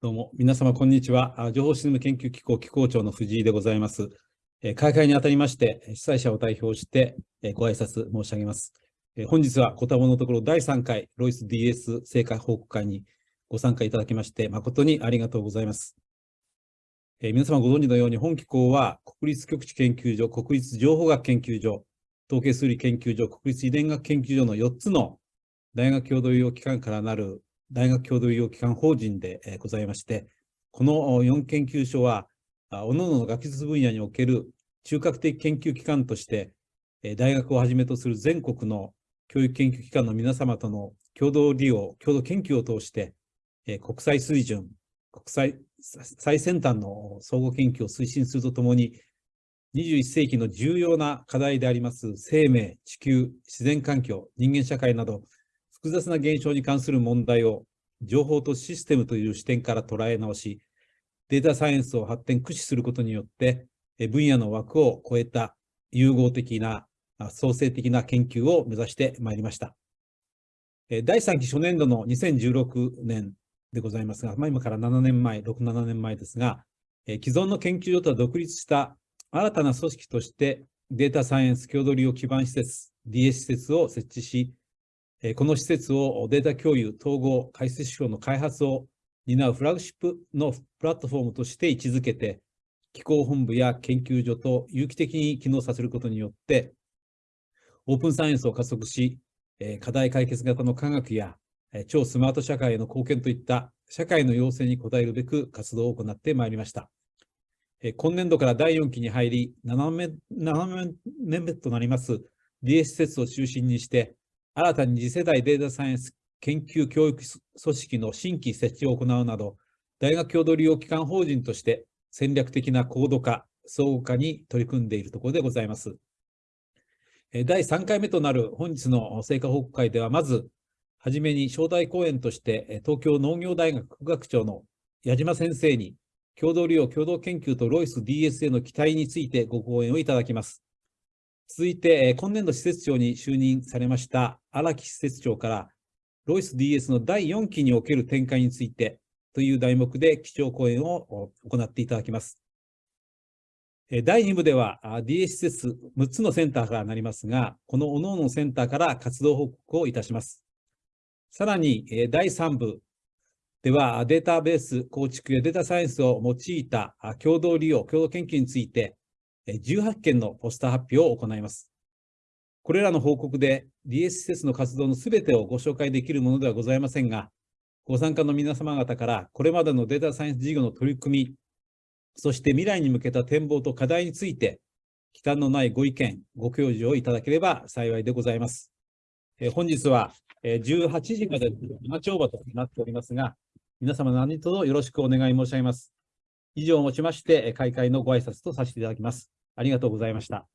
どうも、皆様、こんにちは。情報システム研究機構機構長の藤井でございます。開会にあたりまして、主催者を代表してご挨拶申し上げます。本日は、ご多忙のところ第3回ロイス DS 成果報告会にご参加いただきまして、誠にありがとうございます。皆様ご存知のように、本機構は国立極地研究所、国立情報学研究所、統計数理研究所、国立遺伝学研究所の4つの大学共同医療機関からなる大学共同医療機関法人でございまして、この4研究所は、各々の学術分野における中核的研究機関として、大学をはじめとする全国の教育研究機関の皆様との共同利用、共同研究を通して、国際水準、国際最先端の総合研究を推進するとともに、21世紀の重要な課題であります生命、地球、自然環境、人間社会など、複雑な現象に関する問題を情報とシステムという視点から捉え直し、データサイエンスを発展駆使することによって、分野の枠を超えた融合的な創生的な研究を目指してまいりました。第3期初年度の2016年でございますが、まあ、今から7年前、6、7年前ですが、既存の研究所とは独立した新たな組織としてデータサイエンス共同利用基盤施設、DS 施設を設置し、この施設をデータ共有、統合、解析手法の開発を担うフラグシップのプラットフォームとして位置づけて、機構本部や研究所と有機的に機能させることによって、オープンサイエンスを加速し、課題解決型の科学や超スマート社会への貢献といった社会の要請に応えるべく活動を行ってまいりました。今年度から第4期に入り、7年目となります DS 施設を中心にして、新たに次世代データサイエンス研究教育組織の新規設置を行うなど、大学共同利用機関法人として戦略的な高度化、相互化に取り組んでいるところでございます。第3回目となる本日の成果報告会では、まず、はじめに招待講演として、東京農業大学副学長の矢島先生に、共同利用共同研究とロイス DSA の期待についてご講演をいただきます。続いて、今年度施設長に就任されました荒木施設長から、ロイス DS の第4期における展開についてという題目で基調講演を行っていただきます。第2部では DS 施設6つのセンターからなりますが、この各々のセンターから活動報告をいたします。さらに第3部ではデータベース構築やデータサイエンスを用いた共同利用、共同研究について18件のポスター発表を行います。これらの報告で DS 施設の活動のすべてをご紹介できるものではございませんが、ご参加の皆様方からこれまでのデータサイエンス事業の取り組み、そして未来に向けた展望と課題について、忌憚のないご意見、ご教授をいただければ幸いでございます。え本日は18時まで長丁場となっておりますが、皆様何卒よろしくお願い申し上げます。以上をもちまして、開会のご挨拶とさせていただきます。ありがとうございました。